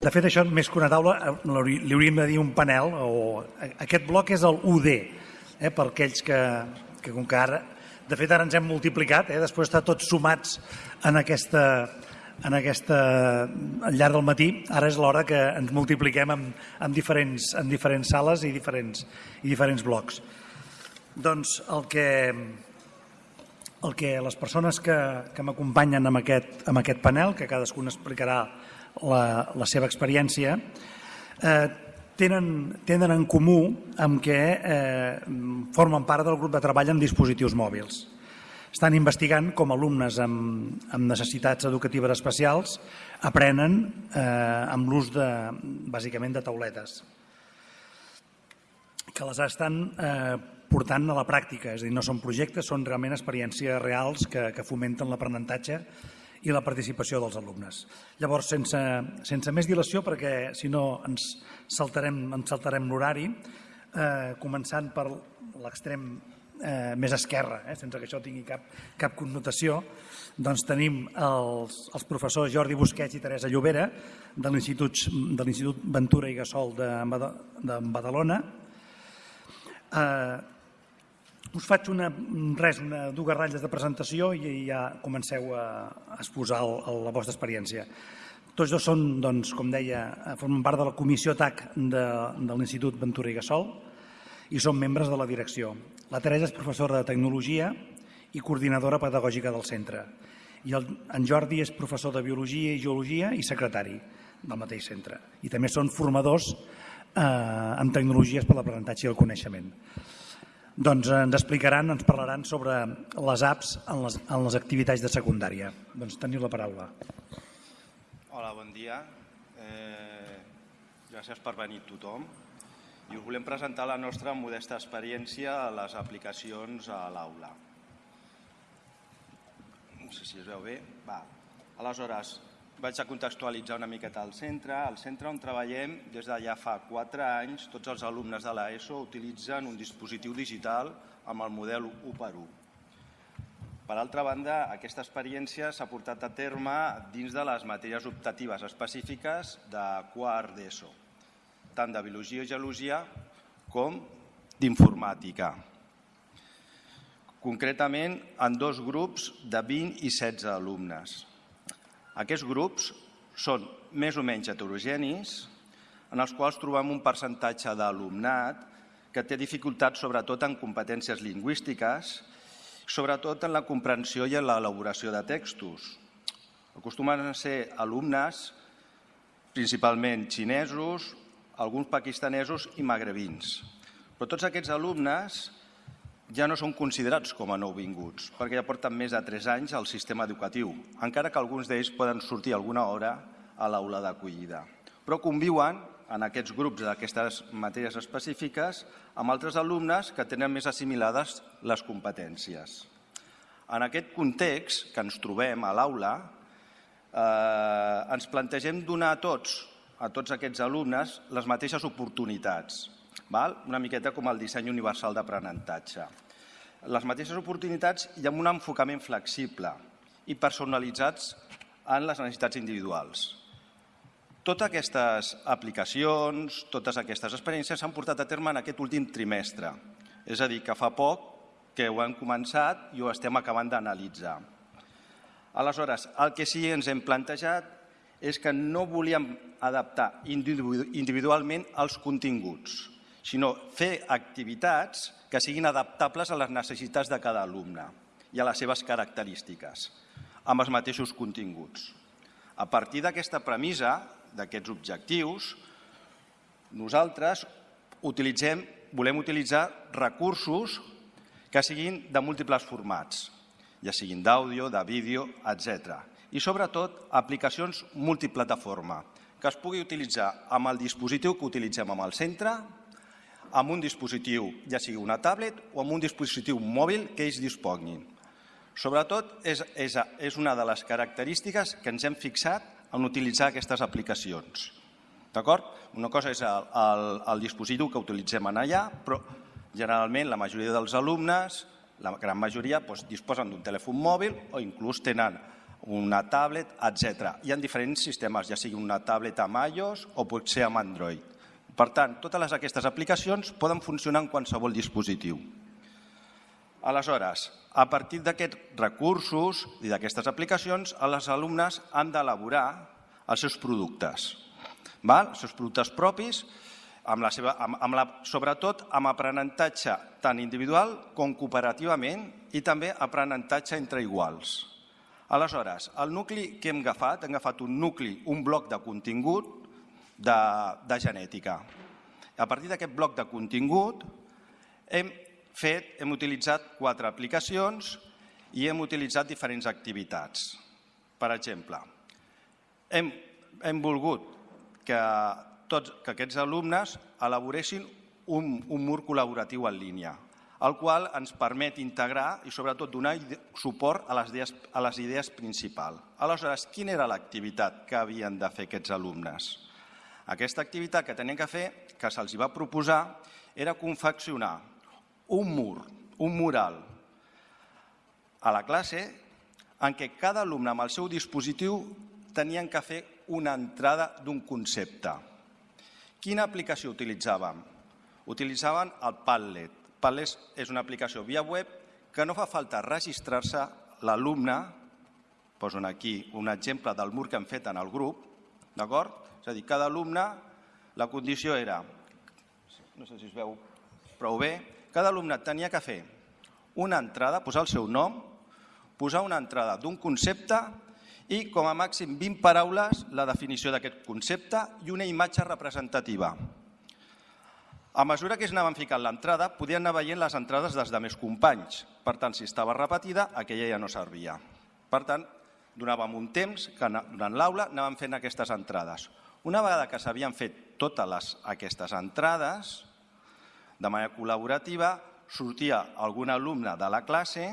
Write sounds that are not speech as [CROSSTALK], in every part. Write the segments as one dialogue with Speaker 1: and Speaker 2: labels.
Speaker 1: De fet, això més que una taula eh, li hauríem de dir un panel o aquest bloc és el UD, eh, per aquells que, que com que ara, de fet ara ens hem multiplicat, eh, després d'estar tots sumats en aquesta, en aquesta, al llarg del matí, ara és l'hora que ens multipliquem en, en, diferents, en diferents sales i diferents, i diferents blocs. Doncs el que, el que les persones que, que m'acompanyen amb, aquest, amb aquest panel, que cadascun explicarà la, la seva experiència, eh, tenen, tenen en comú amb què eh, formen part del grup de treball en dispositius mòbils. Estan investigant com alumnes amb, amb necessitats educatives especials aprenen eh, amb l'ús de, bàsicament de tauletes que les estan eh, portant a la pràctica, és a dir, no són projectes, són realment experiències reals que, que fomenten l'aprenentatge i la participació dels alumnes. Llavors, sense, sense més dilació, perquè si no ens saltarem, ens saltarem l'horari, eh, començant per l'extrem eh, més esquerra, eh, sense que això tingui cap, cap connotació, doncs tenim els, els professors Jordi Busquets i Teresa Llobera de l'Institut Ventura i Gassol de, de Badalona. Eh, us faig una, res, una, dues ratlles de presentació i ja comenceu a, exposar el, el, la vostra experiència. Tots dos són, doncs, com deia, formen part de la comissió TAC de, de l'Institut Ventura i Gassol i són membres de la direcció. La Teresa és professora de Tecnologia i coordinadora pedagògica del centre. I el, en Jordi és professor de Biologia i Geologia i secretari del mateix centre. I també són formadors eh, en tecnologies per l'aprenentatge i el coneixement. Doncs ens explicaran, ens parlaran sobre les apps en les, en les activitats de secundària. Doncs teniu la paraula.
Speaker 2: Hola, bon dia. Eh, gràcies per venir tothom. I us volem presentar la nostra modesta experiència a les aplicacions a l'aula. No sé si es veu bé. Va. Aleshores, vaig a contextualitzar una miqueta el centre. El centre on treballem des de ja fa 4 anys, tots els alumnes de l'ESO utilitzen un dispositiu digital amb el model 1 per 1. Per altra banda, aquesta experiència s'ha portat a terme dins de les matèries optatives específiques de quart d'ESO, tant de biologia i geologia com d'informàtica. Concretament, en dos grups de 20 i 16 alumnes. Aquests grups són més o menys heterogenis, en els quals trobem un percentatge d'alumnat que té dificultats sobretot en competències lingüístiques, sobretot en la comprensió i en l'elaboració de textos. Acostumen a ser alumnes principalment xinesos, alguns pakistanesos i magrebins. Però tots aquests alumnes ja no són considerats com a nouvinguts, perquè ja porten més de 3 anys al sistema educatiu, encara que alguns d'ells poden sortir alguna hora a l'aula d'acollida. Però conviuen en aquests grups d'aquestes matèries específiques amb altres alumnes que tenen més assimilades les competències. En aquest context que ens trobem a l'aula, eh, ens plantegem donar a tots, a tots aquests alumnes, les mateixes oportunitats, val? una miqueta com el disseny universal d'aprenentatge. Les mateixes oportunitats i amb un enfocament flexible i personalitzats en les necessitats individuals. Totes aquestes aplicacions, totes aquestes experiències s'han portat a terme en aquest últim trimestre. És a dir, que fa poc que ho hem començat i ho estem acabant d'analitzar. Aleshores, el que sí ens hem plantejat és que no volíem adaptar individualment els continguts, sinó fer activitats que siguin adaptables a les necessitats de cada alumne i a les seves característiques, amb els mateixos continguts. A partir d'aquesta premissa, d'aquests objectius, nosaltres utilitzem, volem utilitzar recursos que siguin de múltiples formats, ja siguin d'àudio, de vídeo, etc. I sobretot aplicacions multiplataforma, que es pugui utilitzar amb el dispositiu que utilitzem amb el centre, amb un dispositiu, ja sigui una tablet o amb un dispositiu mòbil que ells disponguin. Sobretot, és, és, és una de les característiques que ens hem fixat en utilitzar aquestes aplicacions. D'acord? Una cosa és el, el, el dispositiu que utilitzem en allà, però generalment la majoria dels alumnes, la gran majoria, doncs, disposen d'un telèfon mòbil o inclús tenen una tablet, etc. Hi ha diferents sistemes, ja sigui una tablet amb iOS o pot ser amb Android. Per tant, totes aquestes aplicacions poden funcionar en qualsevol dispositiu. Aleshores, a partir d'aquests recursos i d'aquestes aplicacions, els alumnes han d'elaborar els seus productes, val? els seus productes propis, amb la seva, amb, amb la, sobretot amb aprenentatge tant individual com cooperativament i també aprenentatge entre iguals. Aleshores, el nucli que hem agafat, hem agafat un nucli, un bloc de contingut de, de genètica. A partir d'aquest bloc de contingut hem fet, hem utilitzat quatre aplicacions i hem utilitzat diferents activitats. Per exemple, hem, hem volgut que, tots, que aquests alumnes elaboressin un, un mur col·laboratiu en línia el qual ens permet integrar i sobretot donar suport a les idees, a les idees principals. Aleshores, quina era l'activitat que havien de fer aquests alumnes? Aquesta activitat que tenien que fer, que se'ls va proposar, era confeccionar un mur, un mural, a la classe en què cada alumne amb el seu dispositiu tenien que fer una entrada d'un concepte. Quina aplicació utilitzàvem? Utilitzaven el Padlet, Padlet és una aplicació via web que no fa falta registrar-se l'alumne, posen aquí un exemple del mur que hem fet en el grup, d'acord? És a dir, cada alumne, la condició era, no sé si es veu prou bé, cada alumne tenia que fer una entrada, posar el seu nom, posar una entrada d'un concepte i com a màxim 20 paraules la definició d'aquest concepte i una imatge representativa. A mesura que es anaven ficant l'entrada, podien anar veient les entrades dels demés companys. Per tant, si estava repetida, aquella ja no servia. Per tant, donàvem un temps que durant l'aula anàvem fent aquestes entrades. Una vegada que s'havien fet totes les, aquestes entrades, de manera col·laborativa, sortia algun alumne de la classe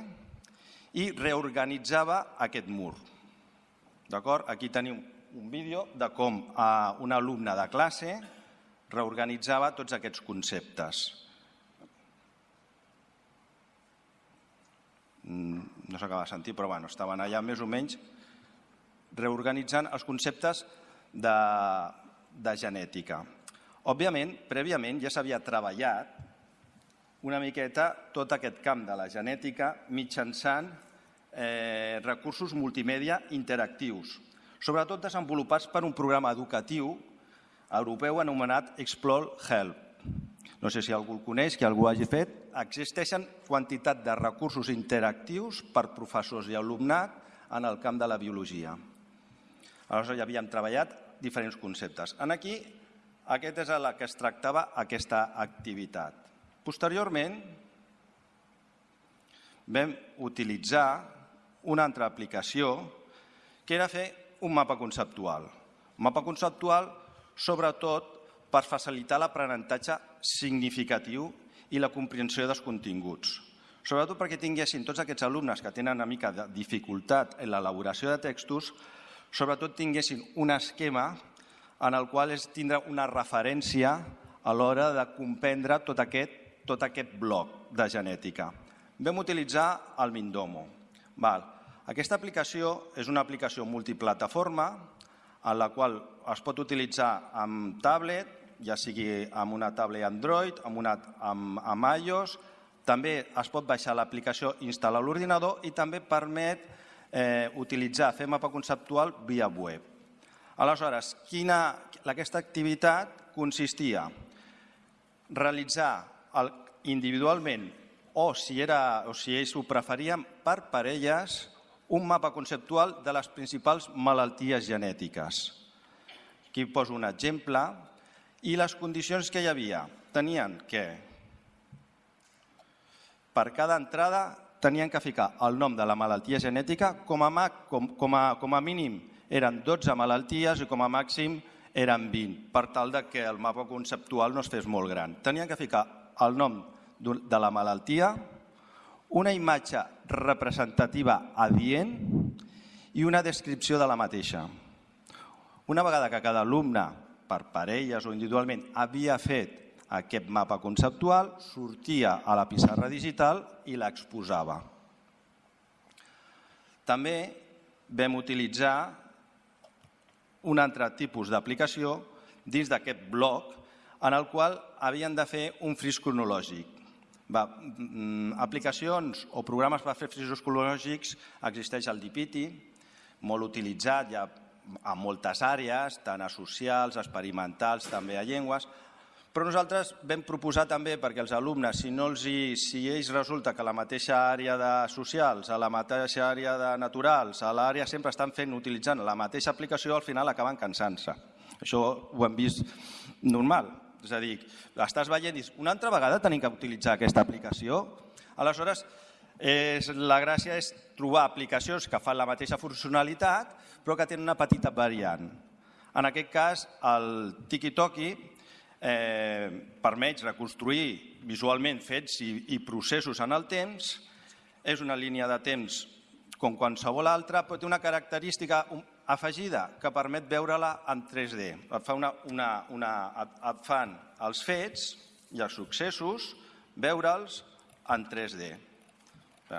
Speaker 2: i reorganitzava aquest mur. D'acord? Aquí tenim un vídeo de com eh, un alumne de classe reorganitzava tots aquests conceptes. Mm, no s'acaba de sentir, però bueno, estaven allà més o menys reorganitzant els conceptes de, de genètica. Òbviament, prèviament ja s'havia treballat una miqueta tot aquest camp de la genètica mitjançant eh, recursos multimèdia interactius, sobretot desenvolupats per un programa educatiu europeu anomenat Explore Help. No sé si algú el coneix, que algú hagi fet. Existeixen quantitat de recursos interactius per professors i alumnat en el camp de la biologia. Aleshores ja havíem treballat diferents conceptes. En aquí, aquest és el que es tractava aquesta activitat. Posteriorment, vam utilitzar una altra aplicació que era fer un mapa conceptual. Un mapa conceptual sobretot per facilitar l'aprenentatge significatiu i la comprensió dels continguts. Sobretot perquè tinguessin tots aquests alumnes que tenen una mica de dificultat en l'elaboració de textos, sobretot tinguessin un esquema en el qual es tindrà una referència a l'hora de comprendre tot aquest, tot aquest bloc de genètica. Vam utilitzar el Mindomo. Val. Aquesta aplicació és una aplicació multiplataforma en la qual es pot utilitzar amb tablet, ja sigui amb una tablet Android, amb, una, amb, amb iOS, també es pot baixar l'aplicació, instal·lar l'ordinador i també permet eh, utilitzar, fer mapa conceptual via web. Aleshores, quina, aquesta activitat consistia realitzar el, individualment o si, era, o si ells ho preferien per parelles un mapa conceptual de les principals malalties genètiques. Aquí poso un exemple. I les condicions que hi havia tenien que per cada entrada tenien que ficar el nom de la malaltia genètica, com a, com, com a, com a mínim eren 12 malalties i com a màxim eren 20, per tal de que el mapa conceptual no es fes molt gran. Tenien que ficar el nom de la malaltia, una imatge representativa adient i una descripció de la mateixa. Una vegada que cada alumne, per parelles o individualment, havia fet aquest mapa conceptual, sortia a la pissarra digital i l'exposava. També vam utilitzar un altre tipus d'aplicació dins d'aquest bloc en el qual havien de fer un fris cronològic. Va, mm, aplicacions o programes per fer frisos cronològics existeix el Dipiti, molt utilitzat ja a moltes àrees, tant a socials, experimentals, també a llengües, però nosaltres vam proposar també perquè els alumnes, si, no els hi, si ells resulta que a la mateixa àrea de socials, a la mateixa àrea de naturals, a l'àrea sempre estan fent, utilitzant la mateixa aplicació, al final acaben cansant-se. Això ho hem vist normal. És a dir, estàs veient i dius, una altra vegada tenim que utilitzar aquesta aplicació? Aleshores, és, la gràcia és trobar aplicacions que fan la mateixa funcionalitat però que tenen una petita variant. En aquest cas, el Tiki-Toki eh, permet reconstruir visualment fets i, i processos en el temps, és una línia de temps com qualsevol altra, però té una característica afegida que permet veure-la en 3D. Et, fa una, una, una, et, fan els fets i els successos veure'ls en 3D.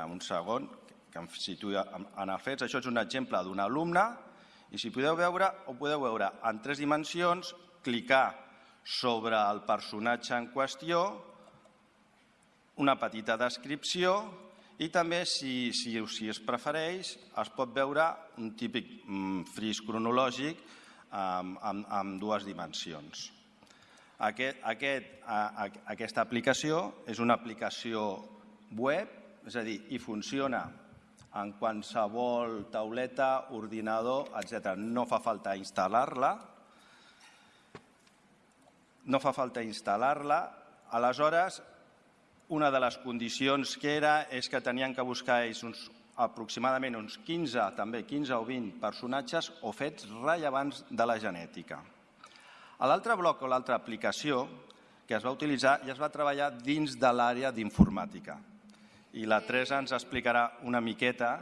Speaker 2: Un segon, que em situï en els fets. Això és un exemple d'un alumne i si podeu veure, ho podeu veure en tres dimensions, clicar sobre el personatge en qüestió, una petita descripció i també, si, si, si es prefereix, es pot veure un típic mm, fris cronològic amb, amb, amb dues dimensions. Aquest, aquest, a, a, aquesta aplicació és una aplicació web, és a dir, i funciona en qualsevol tauleta, ordinador, etc. No fa falta instal·lar-la. No fa falta instal·lar-la. Aleshores, una de les condicions que era és que tenien que buscar ells uns, aproximadament uns 15, també 15 o 20 personatges o fets rellevants de la genètica. L'altre bloc o l'altra aplicació que es va utilitzar ja es va treballar dins de l'àrea d'informàtica. I la Teresa ens explicarà una miqueta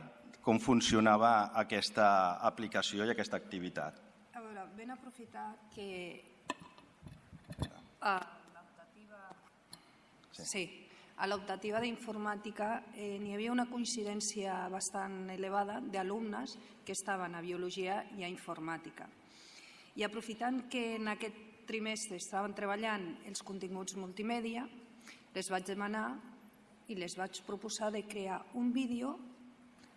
Speaker 2: com funcionava aquesta aplicació i aquesta activitat.
Speaker 3: A veure, ben aprofitar que... Ah, sí. sí a l'optativa d'informàtica eh, n'hi havia una coincidència bastant elevada d'alumnes que estaven a biologia i a informàtica. I aprofitant que en aquest trimestre estaven treballant els continguts multimèdia, les vaig demanar i les vaig proposar de crear un vídeo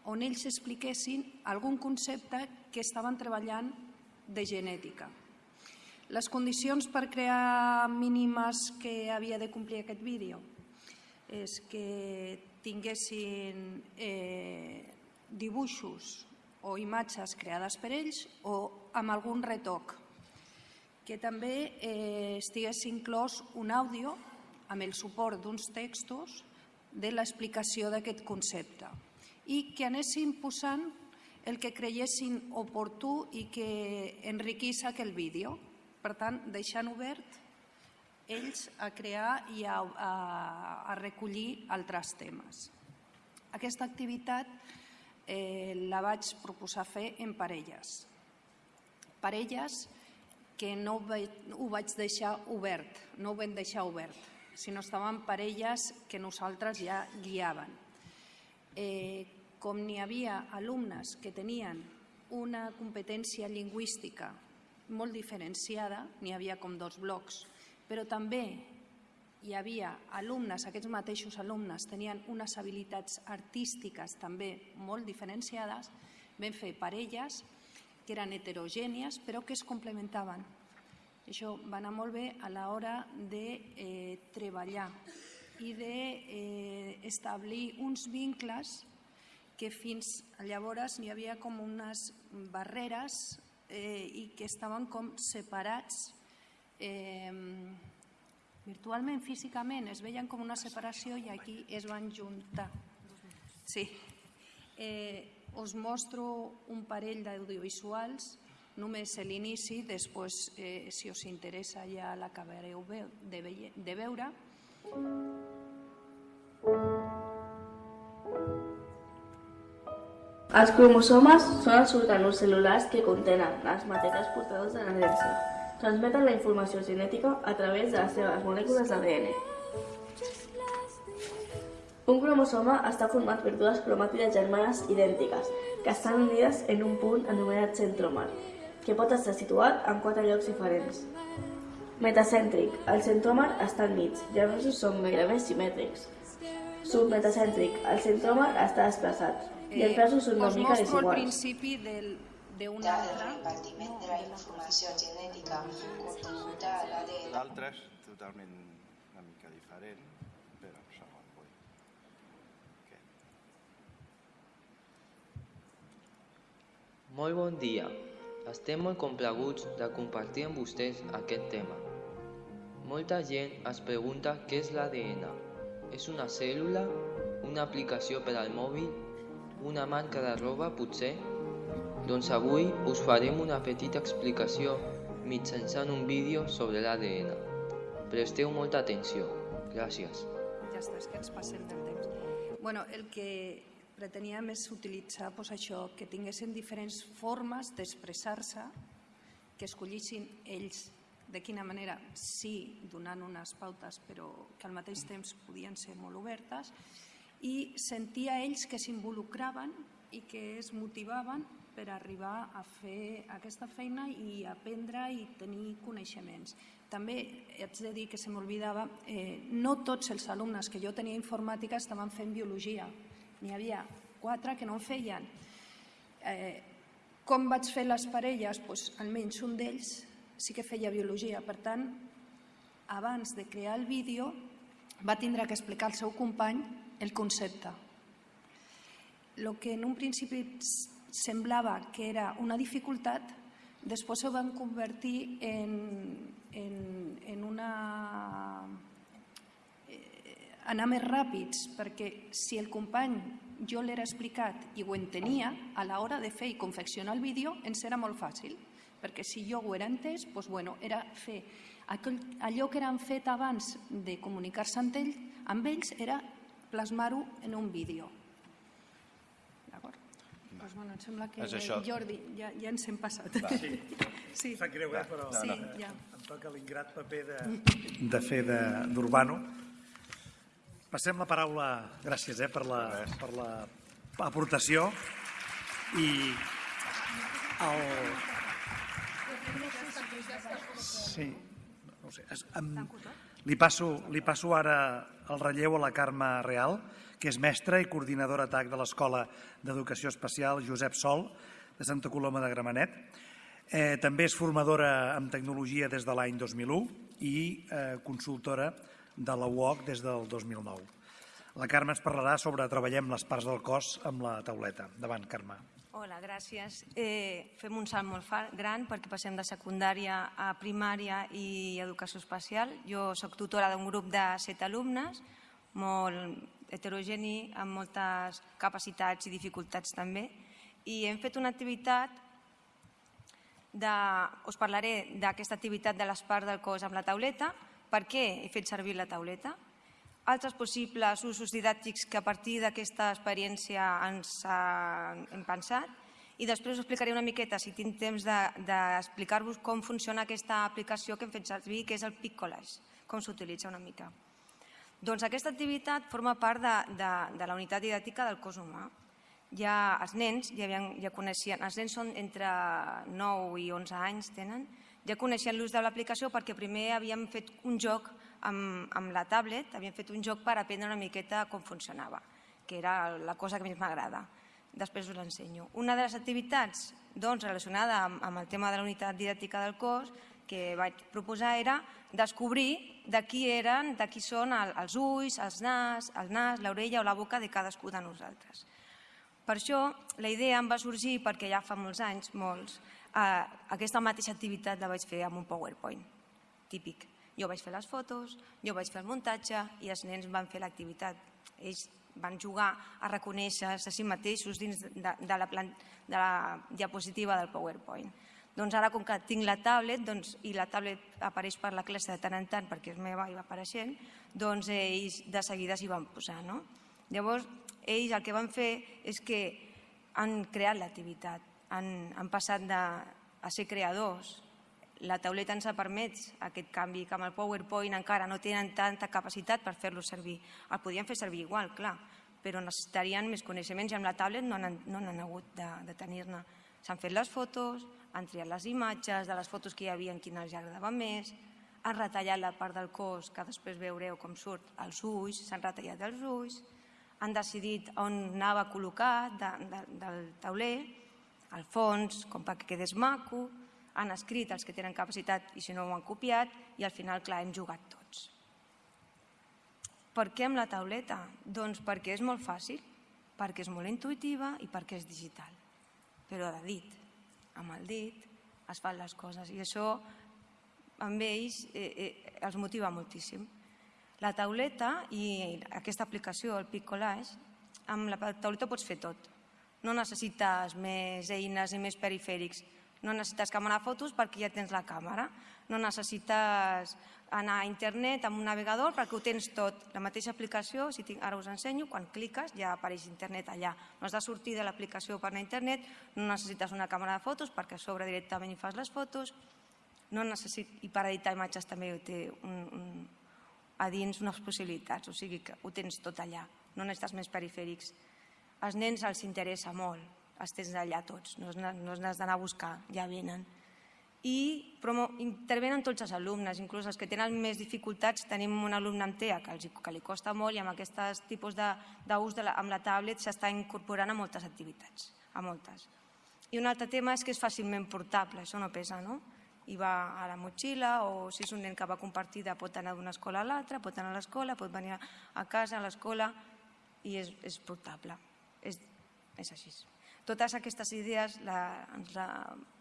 Speaker 3: on ells expliquessin algun concepte que estaven treballant de genètica. Les condicions per crear mínimes que havia de complir aquest vídeo és que tinguessin eh, dibuixos o imatges creades per ells o amb algun retoc, que també eh, estigués inclòs un àudio amb el suport d'uns textos de l'explicació d'aquest concepte i que anessin posant el que creiessin oportú i que enriquís aquell vídeo. Per tant, deixant obert ells a crear i a, a, a recollir altres temes. Aquesta activitat eh, la vaig proposar fer en parelles. Parelles que no ho vaig deixar obert, no ho vam deixar obert, sinó estaven parelles que nosaltres ja guiaven. Eh, com n'hi havia alumnes que tenien una competència lingüística molt diferenciada, n'hi havia com dos blocs, però també hi havia alumnes, aquests mateixos alumnes tenien unes habilitats artístiques també molt diferenciades, vam fer parelles que eren heterogènies però que es complementaven. Això va anar molt bé a l'hora de eh, treballar i d'establir eh, uns vincles que fins llavors n'hi havia com unes barreres eh, i que estaven com separats eh, virtualment, físicament, es veien com una separació i aquí es van juntar. Sí. Eh, us mostro un parell d'audiovisuals, només l'inici, després, eh, si us interessa, ja l'acabareu de, de veure.
Speaker 4: Els cromosomes són els orgànuls cel·lulars que contenen les matèries portadors de l'herència transmeten la informació genètica a través de les seves molècules d'ADN. Un cromosoma està format per dues cromàtides germanes idèntiques, que estan unides en un punt anomenat centròmer, que pot estar situat en quatre llocs diferents. Metacèntric. El centròmer està al mig els braços són gairebé simètrics. Submetacèntric. El centròmer està desplaçat i els braços són una
Speaker 3: us
Speaker 4: mica
Speaker 3: mostro el
Speaker 4: desiguals.
Speaker 3: principi del, d'un
Speaker 5: del
Speaker 3: altre.
Speaker 5: repartiment de la informació genètica continguda a l'ADN.
Speaker 2: L'altre és totalment una mica diferent. Espera un segon, vull. Okay.
Speaker 6: Molt bon dia. Estem molt complaguts de compartir amb vostès aquest tema. Molta gent es pregunta què és l'ADN. És una cèl·lula? Una aplicació per al mòbil? Una marca de roba, potser? Doncs avui us farem una petita explicació mitjançant un vídeo sobre l'ADN. Presteu molta atenció. Gràcies.
Speaker 3: Ja està, és que ens passem del temps. Bueno, el que preteníem és utilitzar pues, això, que tinguessin diferents formes d'expressar-se, que escollissin ells de quina manera, sí, donant unes pautes, però que al mateix temps podien ser molt obertes, i sentia ells que s'involucraven i que es motivaven per arribar a fer aquesta feina i aprendre i tenir coneixements. També haig de dir que se m'oblidava, eh, no tots els alumnes que jo tenia informàtica estaven fent biologia. N'hi havia quatre que no en feien. Eh, com vaig fer les parelles? Pues, almenys un d'ells sí que feia biologia. Per tant, abans de crear el vídeo, va tindre que explicar al seu company el concepte. El que en un principi semblava que era una dificultat, després ho van convertir en, en, en una eh, anar més ràpids, perquè si el company jo l'era explicat i ho entenia, a l'hora de fer i confeccionar el vídeo ens era molt fàcil, perquè si jo ho era entès, doncs, bueno, era fer aquell, allò que eren fet abans de comunicar-se amb, amb ells era plasmar-ho en un vídeo. D'acord? Doncs, bueno, em sembla que. Jordi, ja, ja ens hem passat. [LAUGHS]
Speaker 1: Sí.
Speaker 3: sí.
Speaker 1: Sap greu, eh? però
Speaker 3: Sí, ja.
Speaker 1: em toca l'ingrat paper de, de fer de- d'Urbano. Passem la paraula, gràcies eh, per la, per la aportació i el... Sí, no ho sé. Es, em, li, passo, li passo ara el relleu a la Carme Real, que és mestra i coordinadora TAC de l'Escola d'Educació Especial Josep Sol, de Santa Coloma de Gramenet. Eh, també és formadora en tecnologia des de l'any 2001 i eh, consultora de la UOC des del 2009. La Carme ens parlarà sobre treballem les parts del cos amb la tauleta. Davant, Carme.
Speaker 7: Hola, gràcies. Eh, fem un salt molt gran perquè passem de secundària a primària i educació especial. Jo sóc tutora d'un grup de set alumnes, molt heterogeni, amb moltes capacitats i dificultats també, i hem fet una activitat de, us parlaré d'aquesta activitat de les parts del cos amb la tauleta, per què he fet servir la tauleta, altres possibles usos didàctics que a partir d'aquesta experiència ens hem pensat i després us explicaré una miqueta, si tinc temps, de- d'explicar-vos de, com funciona aquesta aplicació que hem fet servir, que és el Pic Collage, com s'utilitza una mica. Doncs aquesta activitat forma part de, de, de la unitat didàctica del cos humà. Ja els nens ja, havien, ja coneixien, els nens són entre 9 i 11 anys tenen, ja coneixien l'ús de l'aplicació perquè primer havíem fet un joc amb, amb la tablet, havíem fet un joc per aprendre una miqueta com funcionava, que era la cosa que més m'agrada. Després us l'ensenyo. Una de les activitats doncs, relacionada amb, amb el tema de la unitat didàctica del cos que vaig proposar era descobrir de qui eren, de qui són el- els ulls, els nas, el nas, l'orella o la boca de cadascú de nosaltres. Per això, la idea em va sorgir, perquè ja fa molts anys, molts, eh, aquesta mateixa activitat la vaig fer amb un PowerPoint, típic. Jo vaig fer les fotos, jo vaig fer el muntatge i els nens van fer l'activitat. Ells van jugar a reconèixer-se a si mateixos dins de, de, la, plan, de la diapositiva del PowerPoint. Doncs ara, com que tinc la tablet, doncs, i la tablet apareix per la classe de tant en tant perquè és meva i va apareixent, doncs ells de seguida s'hi van posar. No? Llavors, ells el que van fer és que han creat l'activitat, han, han passat de, a ser creadors. La tauleta ens ha permès aquest canvi, que amb el PowerPoint encara no tenen tanta capacitat per fer-lo servir. El podien fer servir igual, clar, però necessitarien més coneixements i amb la tablet no n'han no hagut de, de tenir-ne. S'han fet les fotos, han triat les imatges de les fotos que hi havia quina els agradava més, han retallat la part del cos, que després veureu com surt, els ulls, s'han retallat els ulls, han decidit on anava col·locat de, de, del tauler, al fons, com perquè quedés maco, han escrit els que tenen capacitat i si no ho han copiat i al final, clar, hem jugat tots. Per què amb la tauleta? Doncs perquè és molt fàcil, perquè és molt intuïtiva i perquè és digital. Però de dit, amb el dit es fan les coses i això amb ells eh, eh, els motiva moltíssim. La tauleta i aquesta aplicació, el Pic Collage, amb la tauleta pots fer tot. No necessites més eines i més perifèrics. No necessites càmera de fotos perquè ja tens la càmera. No necessites anar a internet amb un navegador perquè ho tens tot. La mateixa aplicació, si tinc, ara us ensenyo, quan cliques ja apareix internet allà. No has de sortir de l'aplicació per anar a internet, no necessites una càmera de fotos perquè a sobre directament hi fas les fotos. No necessit, I per editar imatges també té un, un, a dins unes possibilitats, o sigui que ho tens tot allà, no necessites més perifèrics. Als nens els interessa molt, els tens allà tots, no els has d'anar a buscar, ja venen. I promo, intervenen tots els alumnes, inclús els que tenen més dificultats. Tenim un alumne amb TEA que, els, que li costa molt i amb aquest tipus d'ús amb la tablet s'està incorporant a moltes activitats, a moltes. I un altre tema és que és fàcilment portable, això no pesa, no? i va a la motxilla o si és un nen que va compartida pot anar d'una escola a l'altra, pot anar a l'escola, pot venir a casa, a l'escola i és, és portable. És, és així. Totes aquestes idees, la, la,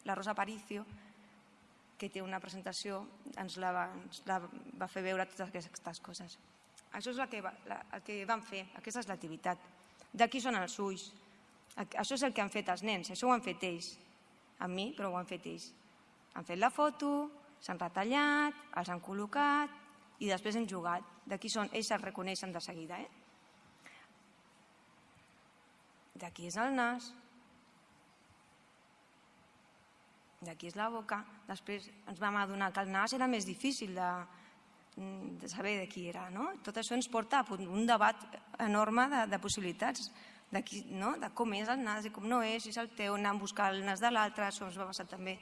Speaker 7: la Rosa Paricio, que té una presentació, ens la, va, ens la va fer veure totes aquestes coses. Això és el que, va, la, el que van fer, aquesta és l'activitat. D'aquí són els ulls. Això és el que han fet els nens, això ho han fet ells. A mi, però ho han fet ells. Han fet la foto, s'han retallat, els han col·locat i després hem jugat. D'aquí són, ells es reconeixen de seguida. Eh? D'aquí és el nas, d'aquí és la boca. Després ens vam adonar que el nas era més difícil de, de saber de qui era. No? Tot això ens porta a un debat enorme de, de possibilitats de, qui, no? de com és el nas i com no és, si és el teu, anar a buscar el nas de l'altre, això ens va passar també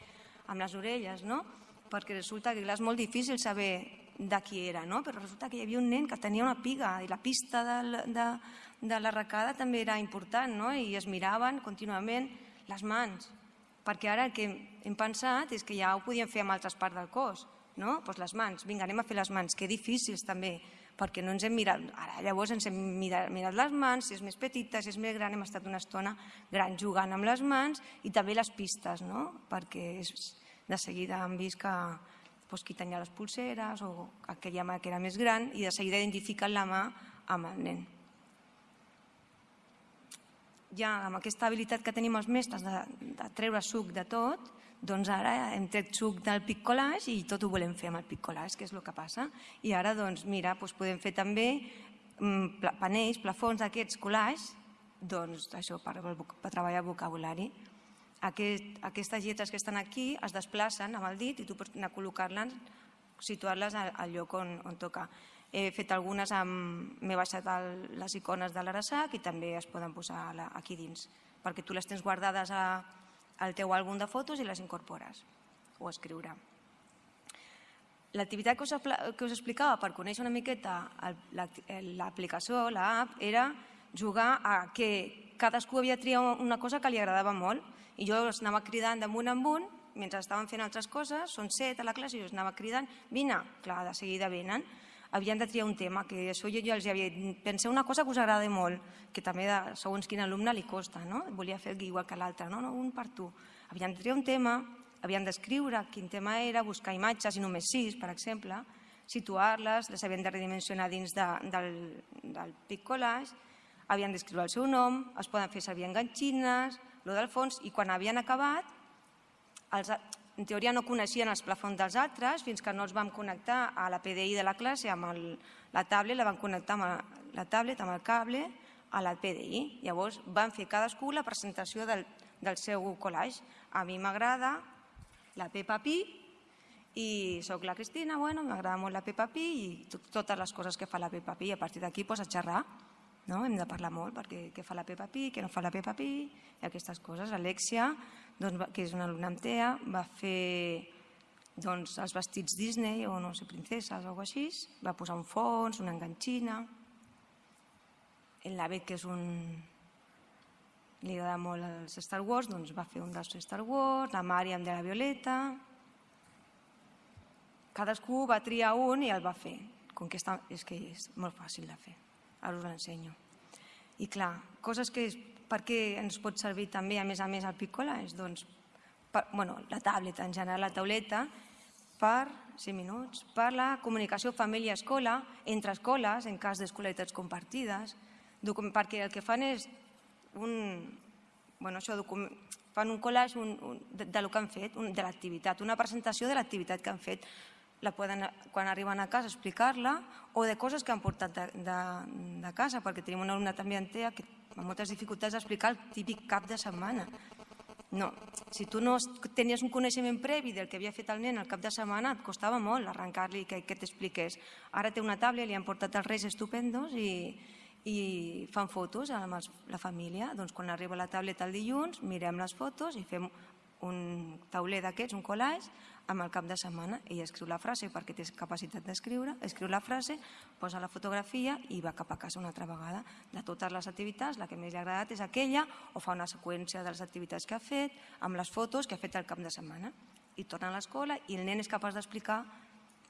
Speaker 7: amb les orelles, no? perquè resulta que és molt difícil saber de qui era, no? però resulta que hi havia un nen que tenia una piga i la pista de, de, de l'arracada també era important no? i es miraven contínuament les mans, perquè ara el que hem pensat és que ja ho podíem fer amb altres parts del cos, no? pues les mans, vinga, anem a fer les mans, que difícils també, perquè no ens hem mirat, ara llavors ens hem mirat, mirat les mans, si és més petita, si és més gran, hem estat una estona gran jugant amb les mans i també les pistes, no? perquè és, de seguida han vist que doncs, qui tenia les pulseres o aquella mà que era més gran i de seguida identifiquen la mà amb el nen. Ja amb aquesta habilitat que tenim els mestres de, de treure suc de tot, doncs ara hem tret suc del pic collage i tot ho volem fer amb el pic collage, que és el que passa. I ara, doncs, mira, doncs podem fer també mm, panells, plafons d'aquests collage, doncs això per, per treballar vocabulari. Aquest, aquestes lletres que estan aquí es desplacen amb el dit i tu pots anar a col·locar-les, situar-les al, al lloc on, on toca. He fet algunes. M'he baixat el, les icones de l'Arasac i també es poden posar la, aquí dins, perquè tu les tens guardades a, al teu àlbum de fotos i les incorpores o escriure. L'activitat que, us, que us explicava per conèixer una miqueta l'aplicació, l'app, era jugar a que cadascú havia triat una cosa que li agradava molt i jo els anava cridant damunt en un mentre estaven fent altres coses, són set a la classe i jo els anava cridant, vine, clar, de seguida venen havien de triar un tema, que això jo ja els havia dit, penseu una cosa que us agrada molt, que també de, segons quin alumne li costa, no? volia fer igual que l'altre, no, no, un per tu. Havien de triar un tema, havien d'escriure quin tema era, buscar imatges, i només sis, per exemple, situar-les, les havien de redimensionar dins de, del, del pic collage, havien d'escriure el seu nom, es poden fer servir enganxines, lo del fons, i quan havien acabat, els, en teoria no coneixien els plafons dels altres fins que no els vam connectar a la PDI de la classe amb el, la tablet, la van connectar amb la tablet, amb el cable, a la PDI. Llavors van fer cadascú la presentació del, del seu collage. A mi m'agrada la Peppa Pi I sóc la Cristina, bueno, m'agrada molt la Peppa Pig i tot- totes les coses que fa la Peppa Pig. I a partir d'aquí pues, a xerrar, no? hem de parlar molt perquè què fa la Peppa Pig, què no fa la Peppa Pig i aquestes coses. Alexia, doncs, que és una alumna amb TEA, va fer doncs, els vestits Disney o no sé, princeses o alguna així, va posar un fons, una enganxina. El Navet, que és un... li agrada molt els Star Wars, doncs va fer un dels Star Wars, la Màriam de la Violeta... Cadascú va triar un i el va fer. Com que està, és que és molt fàcil de fer. Ara us l'ensenyo. I clar, coses que per què ens pot servir també, a més a més, el Picolage? Doncs, per, bueno, la tableta, en general la tauleta, per 5 minuts, per la comunicació família-escola, entre escoles, en cas d'escolaritats compartides, perquè el que fan és un, bueno, això, fan un collage un, un, de, de lo que han fet, un, de l'activitat, una presentació de l'activitat que han fet. La poden, quan arriben a casa, explicar-la, o de coses que han portat de, de, de casa, perquè tenim una alumna també en TEA que amb moltes dificultats d'explicar el típic cap de setmana. No, si tu no tenies un coneixement previ del que havia fet el nen el cap de setmana, et costava molt arrencar-li que, que t'expliqués. Ara té una tablet, li han portat els reis estupendos i, i fan fotos amb els, la família. Doncs quan arriba la tablet el dilluns, mirem les fotos i fem un tauler d'aquests, un collage, amb el cap de setmana. Ella escriu la frase perquè té capacitat d'escriure, escriu la frase, posa la fotografia i va cap a casa una altra vegada. De totes les activitats, la que més li ha agradat és aquella, o fa una seqüència de les activitats que ha fet, amb les fotos que ha fet el cap de setmana. I torna a l'escola i el nen és capaç d'explicar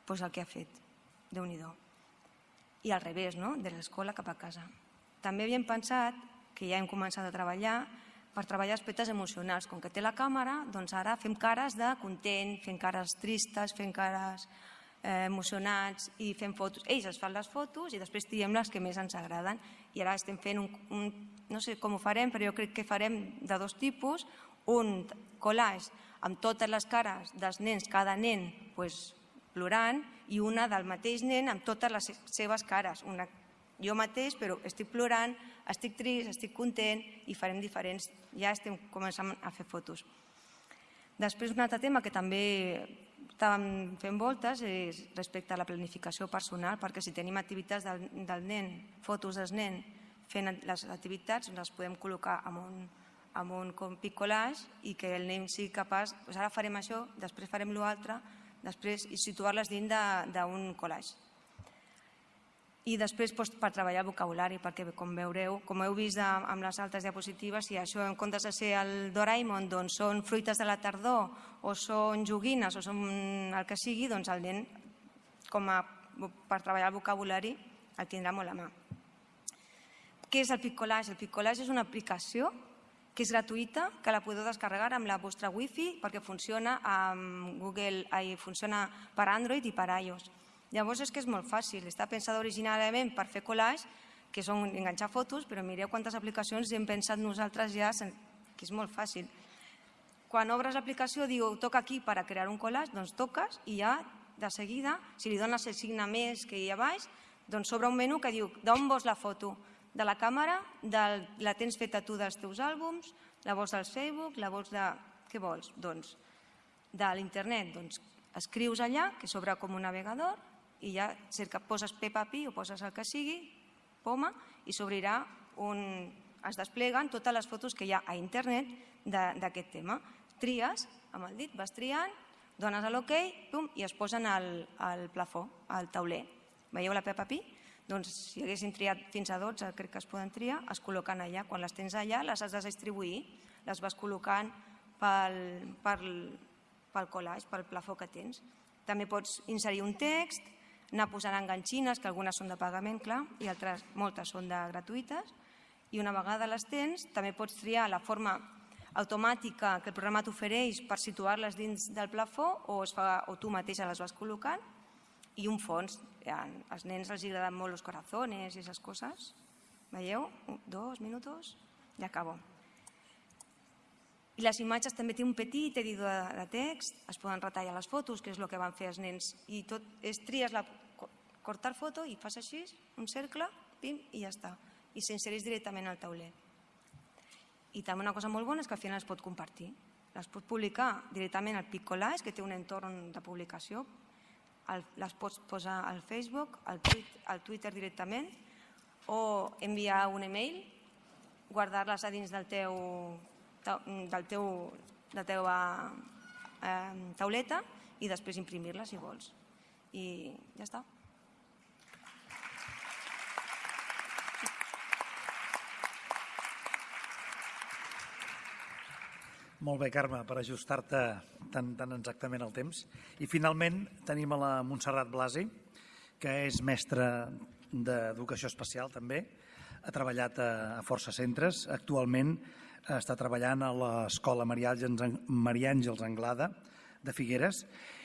Speaker 7: doncs, el que ha fet. déu nhi I al revés, no? de l'escola cap a casa. També havíem pensat, que ja hem començat a treballar, per treballar aspectes emocionals. Com que té la càmera, doncs ara fem cares de content, fem cares tristes, fem cares eh, emocionats i fem fotos. Ells es fan les fotos i després triem les que més ens agraden. I ara estem fent un, un no sé com ho farem, però jo crec que farem de dos tipus. Un collage amb totes les cares dels nens, cada nen pues, plorant, i una del mateix nen amb totes les seves cares. Una jo mateix, però estic plorant, estic trist, estic content i farem diferents. Ja estem començant a fer fotos. Després, un altre tema que també estàvem fent voltes és respecte a la planificació personal, perquè si tenim activitats del, del nen, fotos del nen fent les activitats, les podem col·locar en un, en un com picolage i que el nen sigui capaç, doncs ara farem això, després farem l'altre, després i situar-les dins d'un collage. I després doncs, per treballar el vocabulari, perquè com veureu, com heu vist amb les altres diapositives, si això en comptes de ser el Doraemon doncs són fruites de la tardor o són joguines o són el que sigui, doncs el nen com a, per treballar el vocabulari el tindrà molt a mà. Què és el Picolage? El Picolage és una aplicació que és gratuïta, que la podeu descarregar amb la vostra wifi perquè funciona amb Google, ai, funciona per Android i per iOS. Llavors és que és molt fàcil, està pensada originalment per fer collage, que són enganxar fotos, però mireu quantes aplicacions hem pensat nosaltres ja, que és molt fàcil. Quan obres l'aplicació diu toca aquí per a crear un collage, doncs toques i ja de seguida, si li dones el signe més que hi ha baix, doncs s'obre un menú que diu d'on vols la foto? De la càmera, del, la tens feta tu dels teus àlbums, la vols del Facebook, la vols de... Què vols? Doncs de l'internet, doncs escrius allà, que s'obre com un navegador, i ja cerca, poses Peppa Pig o poses el que sigui, poma, i s'obrirà un... es despleguen totes les fotos que hi ha a internet d'aquest tema. Tries amb el dit, vas triant, dones a l'ok pum, i es posen al, al plafó, al tauler. Veieu la Peppa Pig? Doncs si haguessin triat fins a 12, crec que es poden triar, es col·loquen allà. Quan les tens allà, les has de distribuir, les vas col·locant pel, pel, pel collage, pel plafó que tens. També pots inserir un text, anar posant enganxines, que algunes són de pagament, clar, i altres, moltes són de gratuïtes, i una vegada les tens, també pots triar la forma automàtica que el programa t'ofereix per situar-les dins del plafó o, es fa, o tu mateixa les vas col·locant i un fons. Als nens els agraden molt els corazones i aquestes coses. Veieu? Un, dos minuts, ja acabo. I les imatges també té un petit editor de, text, es poden retallar les fotos, que és el que van fer els nens, i tot és tries la co- cortar foto i fas així, un cercle, pim, i ja està. I s'insereix directament al tauler. I també una cosa molt bona és que al final es pot compartir. les pots publicar directament al Picolage, que té un entorn de publicació, les pots posar al Facebook, al, tuit, al Twitter directament, o enviar un email, guardar-les a dins del teu, del teu, de teva eh, tauleta i després imprimir-la si vols. I ja està.
Speaker 1: Molt bé, Carme, per ajustar-te tan, tan exactament al temps. I finalment tenim a la Montserrat Blasi, que és mestra d'Educació Especial també, ha treballat a, a força centres, actualment està treballant a l'Escola Maria Àngels Anglada de Figueres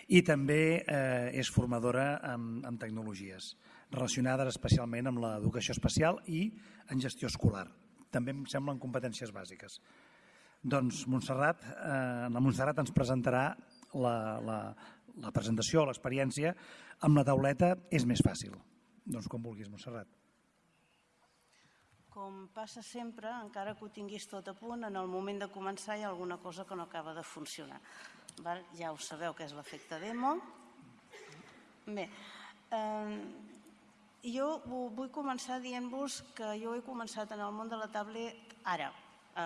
Speaker 1: i també eh, és formadora en, en tecnologies relacionades especialment amb l'educació especial i en gestió escolar. També em semblen competències bàsiques. Doncs Montserrat, eh, la Montserrat ens presentarà la, la, la presentació, l'experiència, amb la tauleta és més fàcil. Doncs com vulguis, Montserrat.
Speaker 8: Com passa sempre, encara que ho tinguis tot a punt, en el moment de començar hi ha alguna cosa que no acaba de funcionar. Val? Ja ho sabeu que és l'efecte demo. Bé, eh, jo vull començar dient-vos que jo he començat en el món de la tablet ara,